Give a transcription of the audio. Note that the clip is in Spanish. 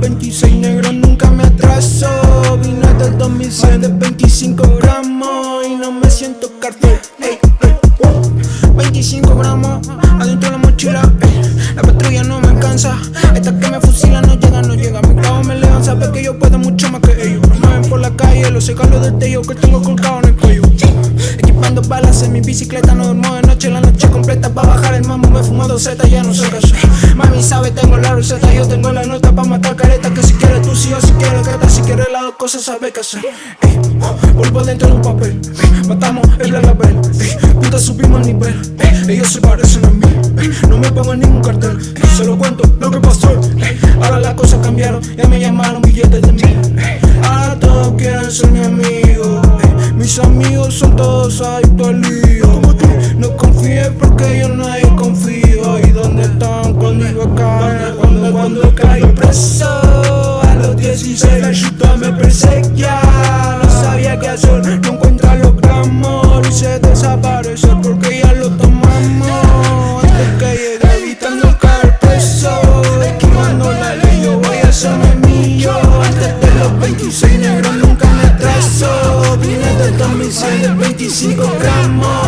26 negros nunca me atraso. Vine del 2006 de 25 gramos Y no me siento cartel. Ey, ey, uh. 25 gramos adentro de la mochila. La patrulla no me alcanza. Esta que me fusila no llega, no llega. Mi cabo me levan, sabe que yo puedo mucho más que ellos. Me mueven por la calle, los cegalos del tello Que tengo colgado en mi bicicleta No duermo de noche, la noche completa Pa' bajar el mambo me fumo dos zetas, ya no qué hacer Mami sabe, tengo la receta Yo tengo la nota pa' matar careta Que si quieres tú sí o si quieres gata Si quieres las dos cosas sabe qué hacer. Vuelvo dentro de un papel Matamos el ey, Juntas subimos el nivel Ellos se parecen a mí No me pongo en ningún cartel ey, Se lo cuento lo que pasó Ahora las cosas cambiaron Ya me llamaron billetes de mí Ahora todos quieren ser mi amigo Mis amigos son todos adictos cuando? Cuando, cuando caí preso A los 16 la chuta me perseguía. No sabía qué hacer, no encuentra los gramos Hice desaparecer porque ya lo tomamos. Antes que evitando caer preso Esquivando la ley yo voy a hacerme mío Antes de los 26 negros nunca me atraso. Vine del 2006 del 25 gramos